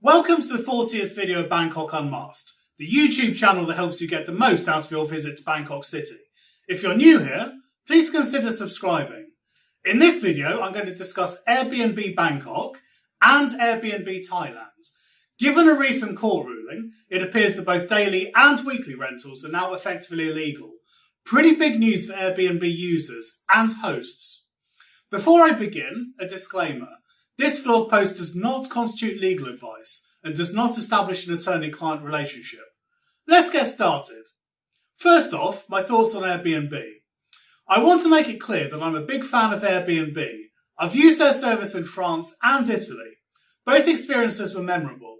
Welcome to the 40th video of Bangkok Unmasked, the YouTube channel that helps you get the most out of your visit to Bangkok City. If you're new here, please consider subscribing. In this video, I'm going to discuss Airbnb Bangkok and Airbnb Thailand. Given a recent court ruling, it appears that both daily and weekly rentals are now effectively illegal. Pretty big news for Airbnb users and hosts. Before I begin, a disclaimer. This blog post does not constitute legal advice and does not establish an attorney-client relationship. Let's get started. First off, my thoughts on Airbnb. I want to make it clear that I'm a big fan of Airbnb. I've used their service in France and Italy. Both experiences were memorable.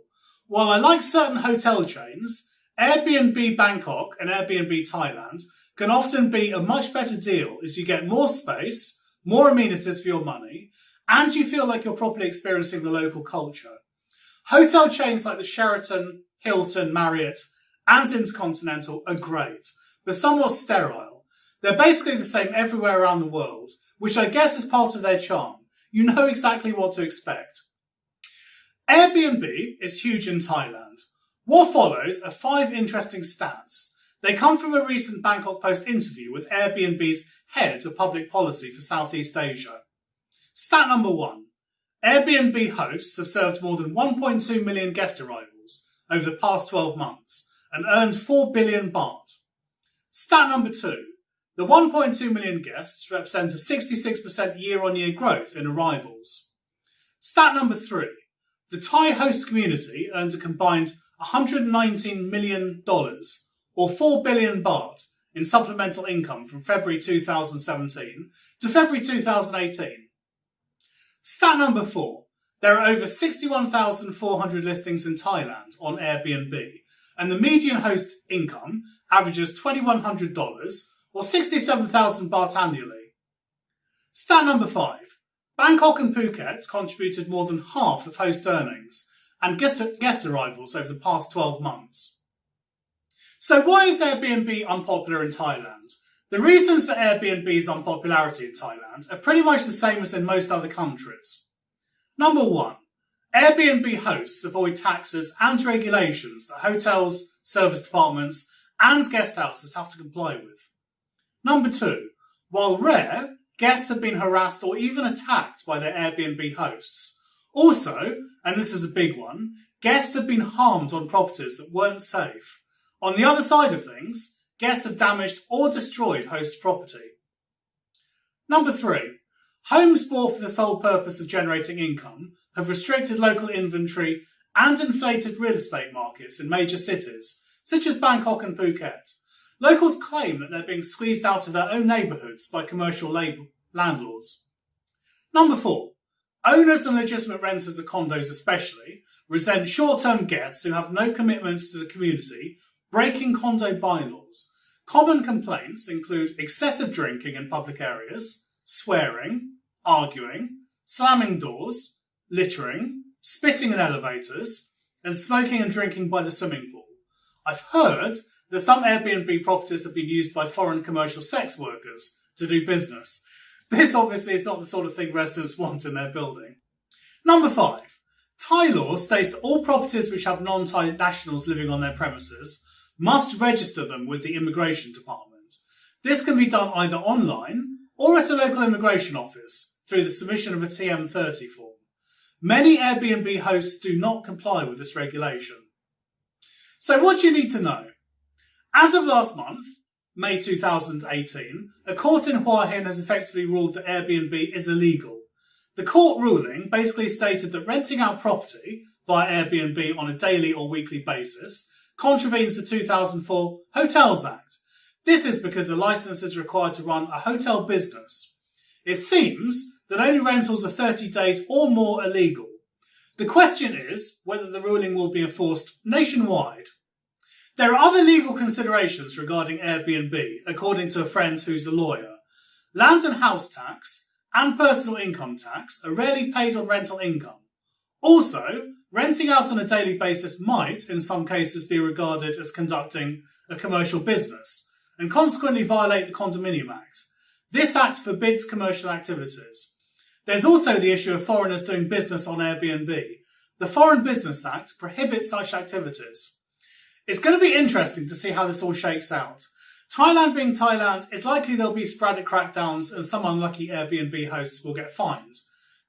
While I like certain hotel chains, Airbnb Bangkok and Airbnb Thailand can often be a much better deal as you get more space, more amenities for your money, and you feel like you're properly experiencing the local culture. Hotel chains like the Sheraton, Hilton, Marriott, and Intercontinental are great, but somewhat sterile. They're basically the same everywhere around the world, which I guess is part of their charm. You know exactly what to expect. Airbnb is huge in Thailand. What follows are five interesting stats. They come from a recent Bangkok Post interview with Airbnb's head of public policy for Southeast Asia. Stat number one. Airbnb hosts have served more than 1.2 million guest arrivals over the past 12 months and earned 4 billion baht. Stat number two. The 1.2 million guests represent a 66% year-on-year growth in arrivals. Stat number three. The Thai host community earned a combined $119 million, or 4 billion baht, in supplemental income from February 2017 to February 2018 Stat number four. There are over 61,400 listings in Thailand on Airbnb, and the median host income averages $2,100 or 67,000 baht annually. Stat number five. Bangkok and Phuket contributed more than half of host earnings and guest, guest arrivals over the past 12 months. So why is Airbnb unpopular in Thailand? The reasons for Airbnb's unpopularity in Thailand are pretty much the same as in most other countries. Number one, Airbnb hosts avoid taxes and regulations that hotels, serviced apartments, and guest houses have to comply with. Number two, while rare, guests have been harassed or even attacked by their Airbnb hosts. Also, and this is a big one, guests have been harmed on properties that weren't safe. On the other side of things, guests have damaged or destroyed host property. Number three, homes bought for the sole purpose of generating income have restricted local inventory and inflated real estate markets in major cities, such as Bangkok and Phuket. Locals claim that they're being squeezed out of their own neighbourhoods by commercial landlords. Number four, owners and legitimate renters of condos especially resent short-term guests who have no commitments to the community breaking condo bylaws. Common complaints include excessive drinking in public areas, swearing, arguing, slamming doors, littering, spitting in elevators, and smoking and drinking by the swimming pool. I've heard that some Airbnb properties have been used by foreign commercial sex workers to do business. This obviously is not the sort of thing residents want in their building. Number five, Thai law states that all properties which have non-Thai nationals living on their premises must register them with the immigration department. This can be done either online or at a local immigration office through the submission of a TM30 form. Many Airbnb hosts do not comply with this regulation. So what do you need to know? As of last month, May 2018, a court in Hua Hin has effectively ruled that Airbnb is illegal. The court ruling basically stated that renting out property via Airbnb on a daily or weekly basis contravenes the 2004 Hotels Act. This is because a license is required to run a hotel business. It seems that only rentals of 30 days or more are legal. The question is whether the ruling will be enforced nationwide. There are other legal considerations regarding Airbnb, according to a friend who's a lawyer. Land and house tax and personal income tax are rarely paid on rental income. Also, renting out on a daily basis might, in some cases, be regarded as conducting a commercial business and consequently violate the Condominium Act. This act forbids commercial activities. There's also the issue of foreigners doing business on Airbnb. the Foreign Business Act prohibits such activities. It's going to be interesting to see how this all shakes out. Thailand being Thailand, it's likely there'll be sporadic crackdowns and some unlucky Airbnb hosts will get fined.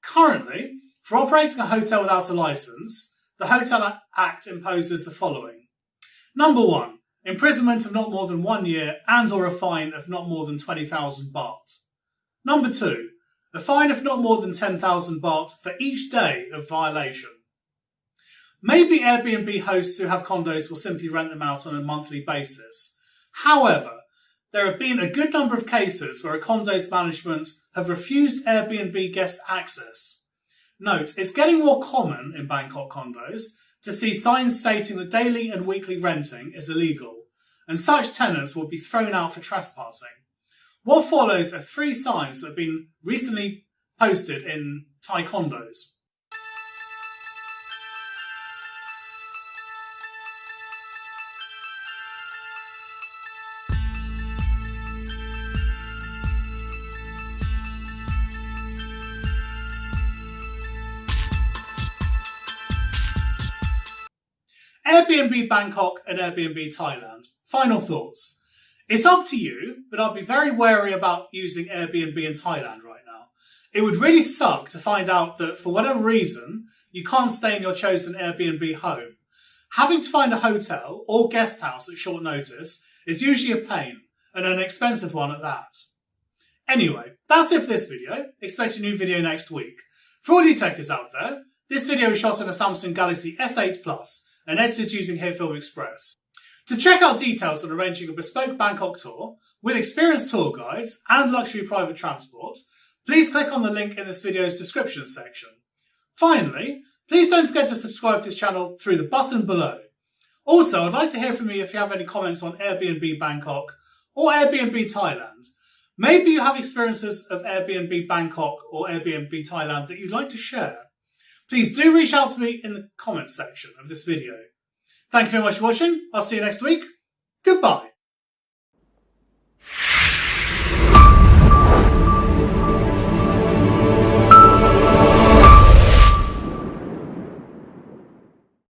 Currently, for operating a hotel without a license, the Hotel Act imposes the following. Number one, imprisonment of not more than one year and or a fine of not more than 20,000 baht. Number two, a fine of not more than 10,000 baht for each day of violation. Maybe Airbnb hosts who have condos will simply rent them out on a monthly basis. However, there have been a good number of cases where a condo's management have refused Airbnb guests access. Note, it's getting more common in Bangkok condos to see signs stating that daily and weekly renting is illegal, and such tenants will be thrown out for trespassing. What follows are three signs that have been recently posted in Thai condos. Airbnb Bangkok and Airbnb Thailand. Final thoughts. It's up to you, but I'd be very wary about using Airbnb in Thailand right now. It would really suck to find out that for whatever reason, you can't stay in your chosen Airbnb home. Having to find a hotel or guest house at short notice is usually a pain, and an expensive one at that. Anyway, that's it for this video. Expect a new video next week. For all you techers out there, this video is shot on a Samsung Galaxy S8 Plus and edited using HitFilm Express. To check out details on arranging a bespoke Bangkok tour with experienced tour guides and luxury private transport, please click on the link in this video's description section. Finally, please don't forget to subscribe to this channel through the button below. Also, I'd like to hear from you if you have any comments on Airbnb Bangkok or Airbnb Thailand. Maybe you have experiences of Airbnb Bangkok or Airbnb Thailand that you'd like to share. Please do reach out to me in the comments section of this video. Thank you very much for watching. I'll see you next week. Goodbye.